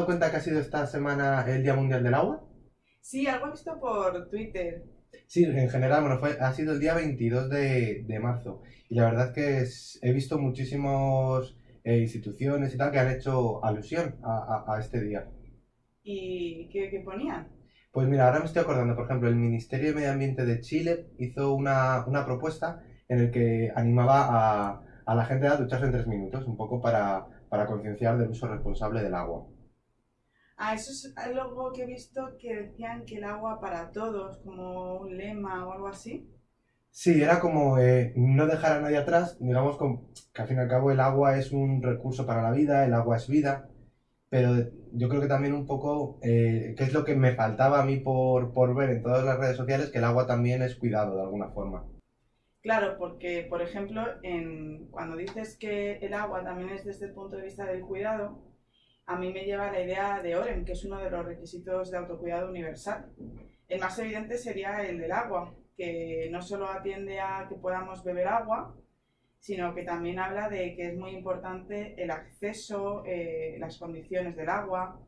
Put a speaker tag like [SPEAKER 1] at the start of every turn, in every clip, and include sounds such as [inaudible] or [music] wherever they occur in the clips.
[SPEAKER 1] dado cuenta que ha sido esta semana el Día Mundial del Agua?
[SPEAKER 2] Sí, algo he visto por Twitter.
[SPEAKER 1] Sí, en general, bueno, fue, ha sido el día 22 de, de marzo. Y la verdad es que es- he visto muchísimas instituciones y tal que han hecho alusión a, a- a este día.
[SPEAKER 2] ¿Y qué, qué ponían?
[SPEAKER 1] Pues mira, ahora me estoy acordando, por ejemplo, el Ministerio de Medio Ambiente de Chile hizo una, una propuesta en el que animaba a, a la gente a ducharse en tres minutos, un poco para, para concienciar del uso responsable del agua.
[SPEAKER 2] Ah, eso es algo que he visto que decían que el agua para todos, como un lema o algo así.
[SPEAKER 1] Sí, era como eh, no dejar a nadie atrás, digamos con- que al fin y al cabo el agua es un recurso para la vida, el agua es vida, pero yo creo que también un poco, eh, que es lo que me faltaba a mí por, por ver en todas las redes sociales, que el agua también es cuidado de alguna forma.
[SPEAKER 2] Claro, porque, por ejemplo, en, cuando dices que el agua también es desde el punto de vista del cuidado, a mí me lleva la idea de OREN, que es uno de los requisitos de autocuidado universal. El más evidente sería el del agua, que no solo atiende a que podamos beber agua, sino que también habla de que es muy importante el acceso, eh, las condiciones del agua.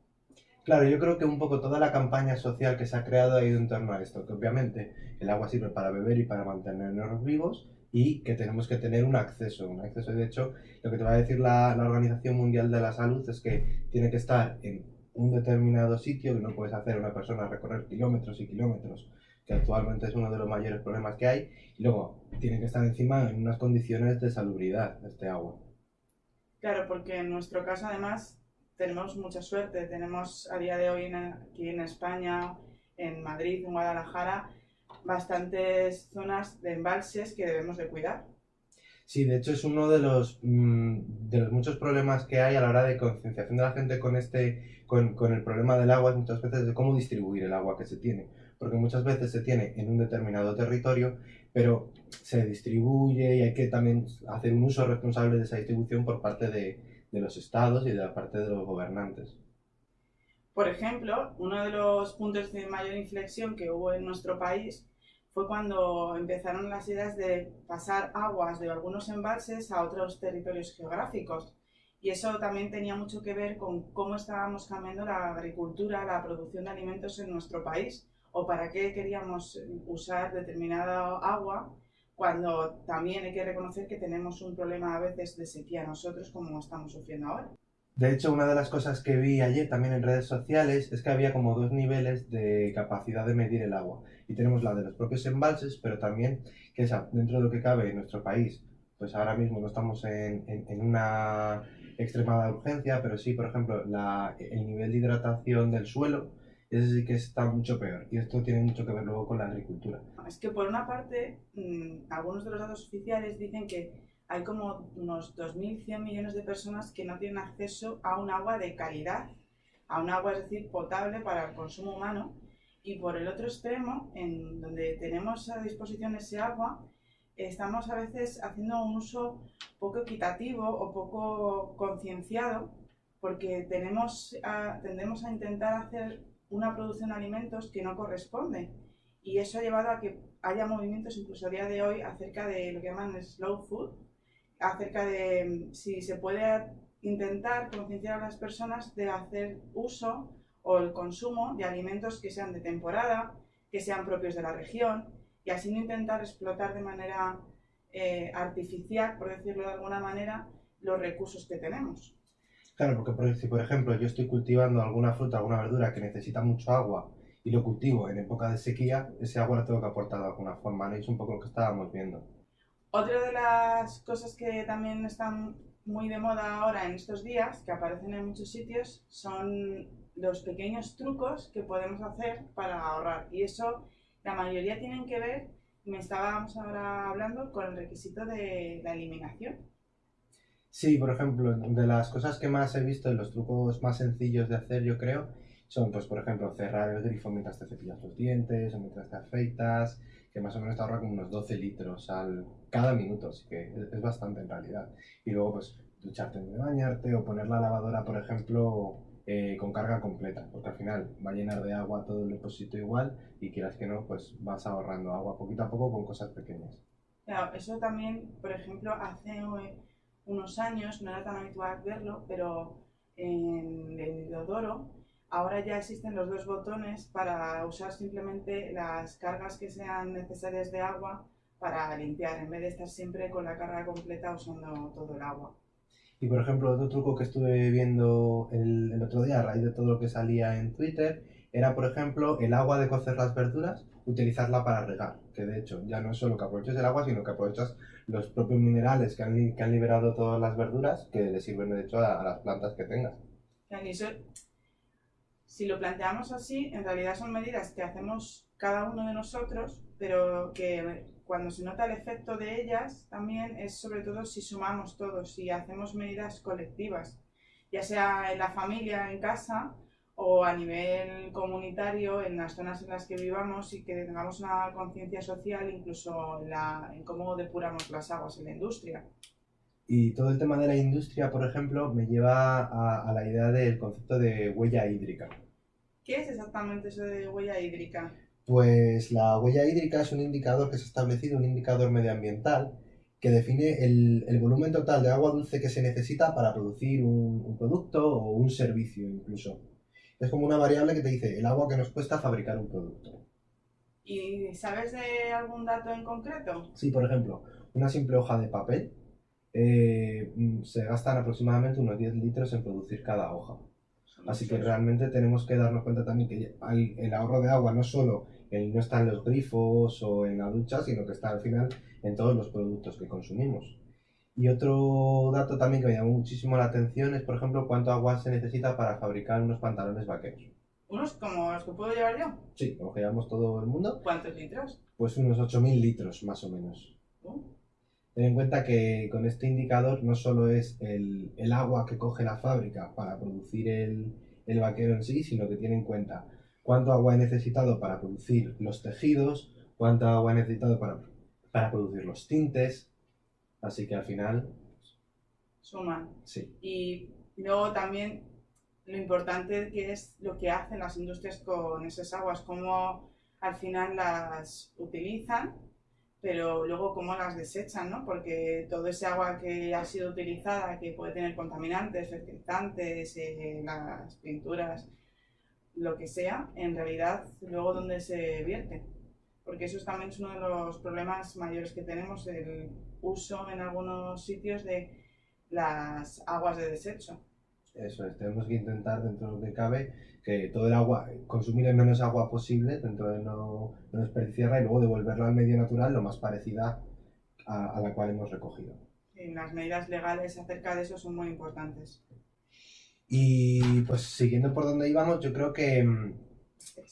[SPEAKER 1] Claro, yo creo que un poco toda la campaña social que se ha creado ha ido en torno a esto, que obviamente el agua sirve para beber y para mantenernos vivos y que tenemos que tener un acceso, un acceso. De hecho, lo que te va a decir la, la Organización Mundial de la Salud es que tiene que estar en un determinado sitio, que no puedes hacer una persona recorrer kilómetros y kilómetros, que actualmente es uno de los mayores problemas que hay, y luego tiene que estar encima en unas condiciones de salubridad este agua.
[SPEAKER 2] Claro, porque en nuestro caso además tenemos mucha suerte. Tenemos a día de hoy aquí en España, en Madrid, en Guadalajara, bastantes zonas de embalses que debemos de cuidar.
[SPEAKER 1] Sí, de hecho es uno de los, mm, de los muchos problemas que hay a la hora de concienciación de la gente con, este, con, con el problema del agua, es muchas veces de cómo distribuir el agua que se tiene. Porque muchas veces se tiene en un determinado territorio, pero se distribuye y hay que también hacer un uso responsable de esa distribución por parte de, de los estados y de la parte de los gobernantes.
[SPEAKER 2] Por ejemplo, uno de los puntos de mayor inflexión que hubo en nuestro país fue cuando empezaron las ideas de pasar aguas de algunos embalses a otros territorios geográficos. Y eso también tenía mucho que ver con cómo estábamos cambiando la agricultura, la producción de alimentos en nuestro país, o para qué queríamos usar determinada agua, cuando también hay que reconocer que tenemos un problema a veces de sequía nosotros, como estamos sufriendo ahora.
[SPEAKER 1] De hecho, una de las cosas que vi ayer también en redes sociales es que había como dos niveles de capacidad de medir el agua. Y tenemos la de los propios embalses, pero también que esa, dentro de lo que cabe en nuestro país, pues ahora mismo no estamos en, en- en una extremada urgencia, pero sí, por ejemplo, la- el nivel de hidratación del suelo, ese sí que está mucho peor. Y esto tiene mucho que ver luego con la agricultura.
[SPEAKER 2] Es que por una parte, mm, algunos de los datos oficiales dicen que hay como unos 2.100 millones de personas que no tienen acceso a un agua de calidad, a un agua, es decir, potable para el consumo humano. Y por el otro extremo, en donde tenemos a disposición ese agua, estamos a veces haciendo un uso poco equitativo o poco concienciado, porque tenemos a- tendemos a intentar hacer una producción de alimentos que no corresponde. Y eso ha llevado a que haya movimientos incluso a día de hoy acerca de lo que llaman slow food, acerca de mm, si se puede intentar concienciar a las personas de hacer uso o el consumo de alimentos que sean de temporada, que sean propios de la región, y así no intentar explotar de manera eh, artificial, por decirlo de alguna manera, los recursos que tenemos.
[SPEAKER 1] Claro, porque por- si por ejemplo yo estoy cultivando alguna fruta, alguna verdura que necesita mucho agua y lo cultivo en época de sequía, ese agua lo tengo que aportar de alguna forma, ¿no? Y es un poco lo que estábamos viendo.
[SPEAKER 2] Otra de las cosas que también están muy de moda ahora en estos días, que aparecen en muchos sitios, son los pequeños trucos que podemos hacer para ahorrar. Y eso, la mayoría tienen que ver, me estábamos ahora hablando, con el requisito de la eliminación.
[SPEAKER 1] Sí, por ejemplo, de las cosas que más he visto los trucos más sencillos de hacer, yo creo, son, pues, por ejemplo, cerrar el grifo mientras te cepillas los dientes o mientras te afeitas, que más o menos te ahorra como unos 12 litros al, cada minuto, así que es, bastante en realidad. Y luego, pues, ducharte de bañarte o poner la lavadora, por ejemplo, eh, con carga completa, porque al final va a llenar de agua todo el depósito igual y quieras que no, pues vas ahorrando agua poquito a poco con cosas pequeñas.
[SPEAKER 2] Claro, eso también, por ejemplo, hace eh, unos años no era tan habitual verlo, pero en el ahora ya existen los dos botones para usar simplemente las cargas que sean necesarias de agua para limpiar, en vez de estar siempre con la carga completa usando todo el agua.
[SPEAKER 1] Y por ejemplo, otro truco que estuve viendo el, otro día a raíz de todo lo que salía en Twitter era, por ejemplo, el agua de cocer las verduras, utilizarla para regar. Que de hecho, ya no es solo que aproveches el agua, sino que aprovechas los propios minerales que han, que han liberado todas las verduras, que le sirven de hecho a, las plantas que tengas.
[SPEAKER 2] eso, si lo planteamos así, en realidad son medidas que hacemos cada uno de nosotros, pero que cuando se nota el efecto de ellas también es sobre todo si sumamos todos, si hacemos medidas colectivas, ya sea en la familia, en casa o a nivel comunitario, en las zonas en las que vivamos y que tengamos una conciencia social incluso en, la- en cómo depuramos las aguas en la industria.
[SPEAKER 1] Y todo el tema de la industria, por ejemplo, me lleva a, a la idea del concepto de huella hídrica.
[SPEAKER 2] ¿Qué es exactamente eso de huella hídrica?
[SPEAKER 1] Pues la huella hídrica es un indicador que se ha establecido, un indicador medioambiental, que define el, el volumen total de agua dulce que se necesita para producir un, un producto o un servicio incluso. Es como una variable que te dice el agua que nos cuesta fabricar un producto.
[SPEAKER 2] ¿Y sabes de algún dato en concreto?
[SPEAKER 1] Sí, por ejemplo, una simple hoja de papel eh, mm, se gastan aproximadamente unos 10 litros en producir cada hoja. Así que realmente tenemos que darnos cuenta también que hay- el ahorro de agua no solo el no está en los grifos o en la ducha, sino que está al final en todos los productos que consumimos. Y otro dato también que me llamó muchísimo la atención es, por ejemplo, cuánto agua se necesita para fabricar unos pantalones vaqueros.
[SPEAKER 2] ¿Unos como los que puedo llevar yo?
[SPEAKER 1] Sí, como que llevamos todo el mundo,
[SPEAKER 2] ¿Cuántos litros?
[SPEAKER 1] pues unos 8.000 litros más o menos. Ten en cuenta que con este indicador no solo es el, el agua que coge la fábrica para producir el, el vaquero en sí, sino que tiene en cuenta cuánto agua he necesitado para producir los tejidos, cuánto agua he necesitado para, para producir los tintes. Así que al final,
[SPEAKER 2] suman.
[SPEAKER 1] sí.
[SPEAKER 2] Y luego también lo importante que es lo que hacen las industrias con esas aguas, cómo al final las utilizan, pero luego cómo las desechan, ¿no? Porque todo ese agua que ha sido utilizada, que puede tener contaminantes, fertilizantes, eh, las pinturas, lo que sea, en realidad luego dónde se vierte. Porque eso también es uno de los problemas mayores que tenemos, el uso en algunos sitios de las aguas de desecho.
[SPEAKER 1] Eso es, tenemos que intentar dentro de lo que cabe que todo el agua, consumir el menos agua posible dentro de no, no desperdiciarla y luego devolverla al medio natural lo más parecida a, a la cual hemos recogido.
[SPEAKER 2] Y las medidas legales acerca de eso son muy importantes.
[SPEAKER 1] Y pues siguiendo por donde íbamos, yo creo que mm,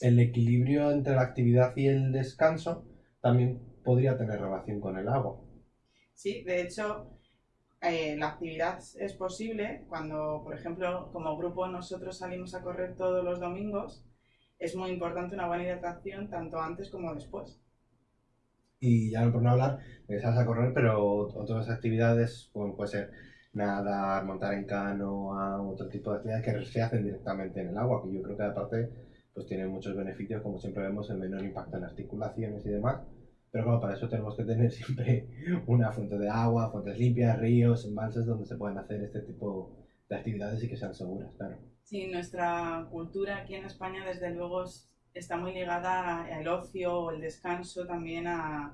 [SPEAKER 1] el equilibrio entre la actividad y el descanso también podría tener relación con el agua.
[SPEAKER 2] Sí, de hecho, eh, la actividad es posible cuando, por ejemplo, como grupo nosotros salimos a correr todos los domingos. Es muy importante una buena hidratación tanto antes como después.
[SPEAKER 1] Y ya por no hablar salgas a correr, pero otras actividades, como puede ser nadar, montar en canoa, otro tipo de actividades que se hacen directamente en el agua, que yo creo que aparte pues tienen muchos beneficios, como siempre vemos, el menor impacto en articulaciones y demás. Pero claro, para eso tenemos que tener [laughs] siempre una fuente de agua, fuentes limpias, ríos, embalses donde se puedan hacer este tipo de actividades y que sean seguras, claro.
[SPEAKER 2] Sí, nuestra cultura aquí en España, desde luego, es- está muy ligada al ocio el descanso también a,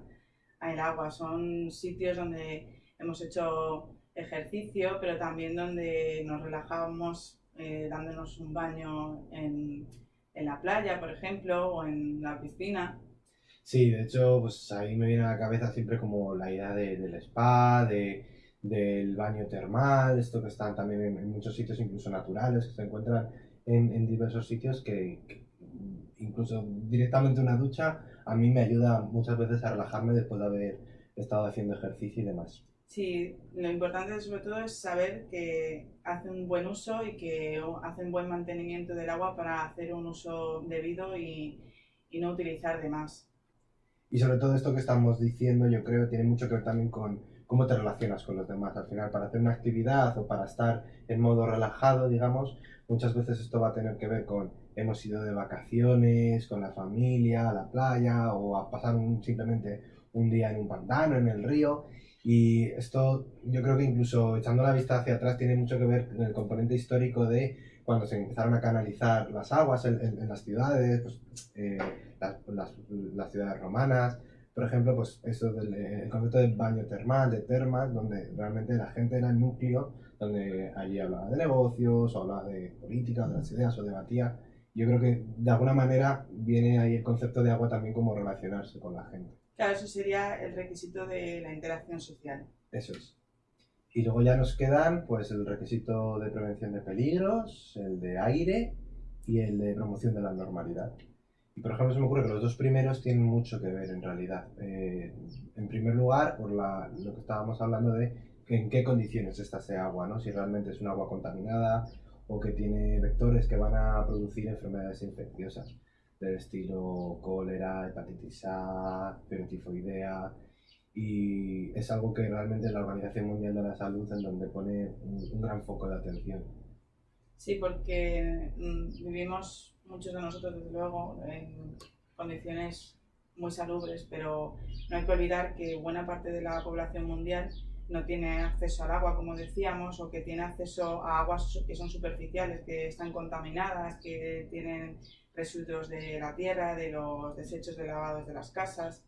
[SPEAKER 2] a el agua. Son sitios donde hemos hecho ejercicio, pero también donde nos relajamos eh, dándonos un baño en, en la playa, por ejemplo, o en la piscina.
[SPEAKER 1] Sí, de hecho, pues ahí me viene a la cabeza siempre como la idea de- del spa, de, del baño termal, esto que están también en, muchos sitios incluso naturales, que se encuentran en, en diversos sitios que, que incluso directamente una ducha a mí me ayuda muchas veces a relajarme después de haber estado haciendo ejercicio y demás.
[SPEAKER 2] Sí, lo importante sobre todo es saber que hace un buen uso y que hace un buen mantenimiento del agua para hacer un uso debido y, y no utilizar de más.
[SPEAKER 1] Y sobre todo esto que estamos diciendo, yo creo, tiene mucho que ver también con cómo te relacionas con los demás. Al final, para hacer una actividad o para estar en modo relajado, digamos, muchas veces esto va a tener que ver con hemos ido de vacaciones, con la familia, a la playa o a pasar un- simplemente un día en un pantano, en el río. Y esto yo creo que incluso echando la vista hacia atrás tiene mucho que ver con el componente histórico de cuando se empezaron a canalizar las aguas en, las ciudades, pues, eh, las, ciudades romanas, por ejemplo, pues eso del el concepto de baño termal, de termas, donde realmente la gente era el núcleo, donde allí hablaba de negocios, o hablaba de política, de las ideas, o debatía. Yo creo que de alguna manera viene ahí el concepto de agua también como relacionarse con la gente.
[SPEAKER 2] Claro, eso sería el requisito de la interacción social.
[SPEAKER 1] Eso es. Y luego ya nos quedan pues el requisito de prevención de peligros, el de aire y el de promoción de la normalidad. Y por ejemplo se me ocurre que los dos primeros tienen mucho que ver en realidad. Eh, en primer lugar, por la, lo que estábamos hablando de en qué condiciones está ese agua, ¿no? si realmente es un agua contaminada o que tiene vectores que van a producir enfermedades infecciosas del estilo cólera, hepatitis A, tifoidea, y es algo que realmente la Organización Mundial de la Salud en donde pone un, gran foco de atención.
[SPEAKER 2] Sí, porque mm, vivimos muchos de nosotros, desde luego, en condiciones muy salubres, pero no hay que olvidar que buena parte de la población mundial no tiene acceso al agua, como decíamos, o que tiene acceso a aguas que son superficiales, que están contaminadas, que tienen residuos de la tierra, de los desechos de lavados de las casas.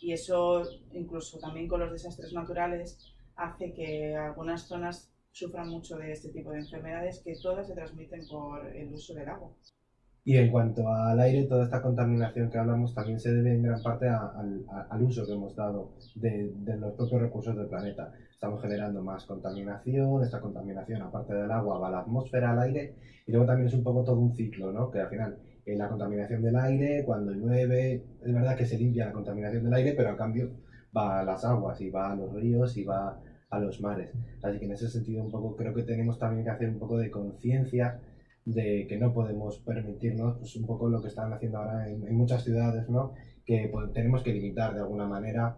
[SPEAKER 2] Y eso, incluso también con los desastres naturales, hace que algunas zonas sufran mucho de este tipo de enfermedades que todas se transmiten por el uso del agua.
[SPEAKER 1] Y en cuanto al aire, toda esta contaminación que hablamos también se debe en gran parte al uso que hemos dado de, de, los propios recursos del planeta. Estamos generando más contaminación, esta contaminación aparte del agua va a la atmósfera, al aire, y luego también es un poco todo un ciclo, ¿no? Que al final en la contaminación del aire, cuando llueve, es verdad que se limpia la contaminación del aire, pero a cambio va a las aguas y va a los ríos y va a los mares. Así que en ese sentido un poco creo que tenemos también que hacer un poco de conciencia de que no podemos permitirnos pues un poco lo que están haciendo ahora en, muchas ciudades, ¿no? que pues, tenemos que limitar de alguna manera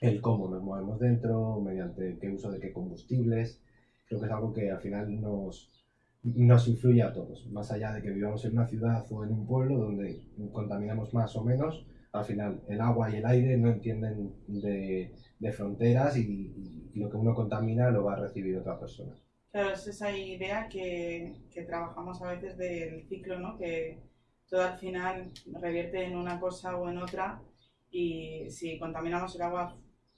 [SPEAKER 1] el cómo nos movemos dentro, mediante qué uso de qué combustibles. Creo que es algo que al final nos, nos influye a todos, más allá de que vivamos en una ciudad o en un pueblo donde contaminamos más o menos, al final el agua y el aire no entienden de, de fronteras y, lo que uno contamina lo va a recibir otra persona.
[SPEAKER 2] Claro, es esa idea que, que trabajamos a veces del ciclo, ¿no? que todo al final revierte en una cosa o en otra y si contaminamos el agua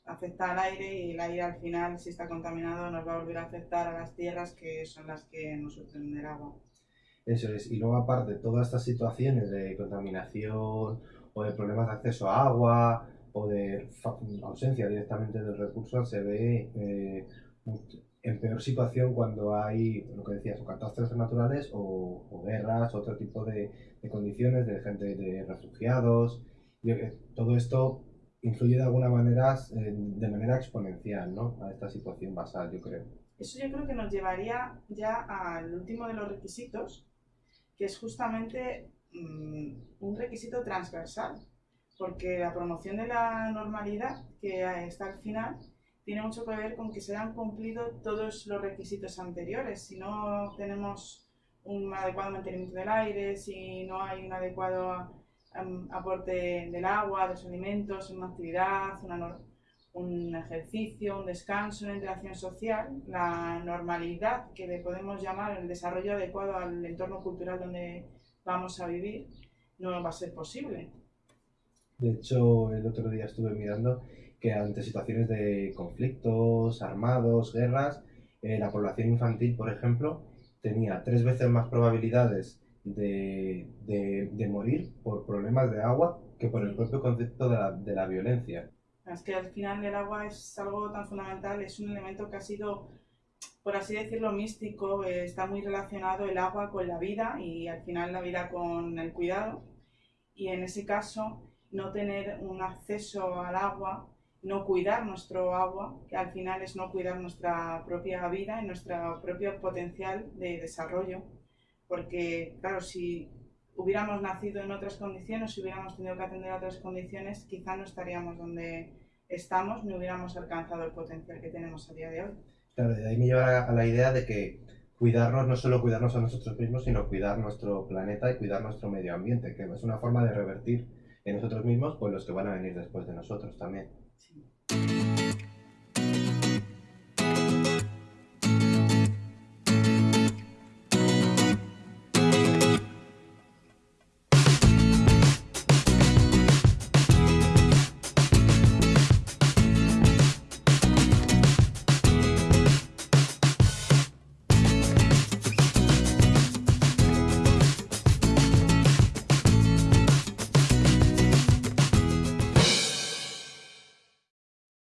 [SPEAKER 2] afecta al aire y el aire al final, si está contaminado, nos va a volver a afectar a las tierras que son las que nos obtienen el agua.
[SPEAKER 1] Eso es, y luego aparte, todas estas situaciones de contaminación o de problemas de acceso a agua o de ausencia directamente del recurso se ve eh, en peor situación cuando hay, lo que decías, o catástrofes naturales o, o guerras, otro tipo de, de, condiciones de gente, de refugiados. Y todo esto influye de alguna manera, de manera exponencial, ¿no? A esta situación basal, yo creo.
[SPEAKER 2] Eso yo creo que nos llevaría ya al último de los requisitos, que es justamente mm, un requisito transversal, porque la promoción de la normalidad que está al final tiene mucho que ver con que se han cumplido todos los requisitos anteriores. Si no tenemos un adecuado mantenimiento del aire, si no hay un adecuado aporte del agua, de los alimentos, una actividad, un ejercicio, un descanso, una interacción social, la normalidad que le podemos llamar el desarrollo adecuado al entorno cultural donde vamos a vivir, no va a ser posible.
[SPEAKER 1] De hecho, el otro día estuve mirando que ante situaciones de conflictos armados, guerras, eh, la población infantil, por ejemplo, tenía tres veces más probabilidades de, de, de, morir por problemas de agua que por el propio concepto de la, de la violencia.
[SPEAKER 2] Es que al final el agua es algo tan fundamental, es un elemento que ha sido, por así decirlo, místico, eh, está muy relacionado el agua con la vida y al final la vida con el cuidado. Y en ese caso, no tener un acceso al agua, no cuidar nuestro agua, que al final es no cuidar nuestra propia vida y nuestro propio potencial de desarrollo porque claro, si hubiéramos nacido en otras condiciones, si hubiéramos tenido que atender a otras condiciones, quizá no estaríamos donde estamos, ni hubiéramos alcanzado el potencial que tenemos a día de hoy.
[SPEAKER 1] Claro, de ahí me lleva a la idea de que cuidarnos no solo cuidarnos a nosotros mismos, sino cuidar nuestro planeta y cuidar nuestro medio ambiente, que es una forma de revertir en nosotros mismos pues los que van a venir después de nosotros también. Sí.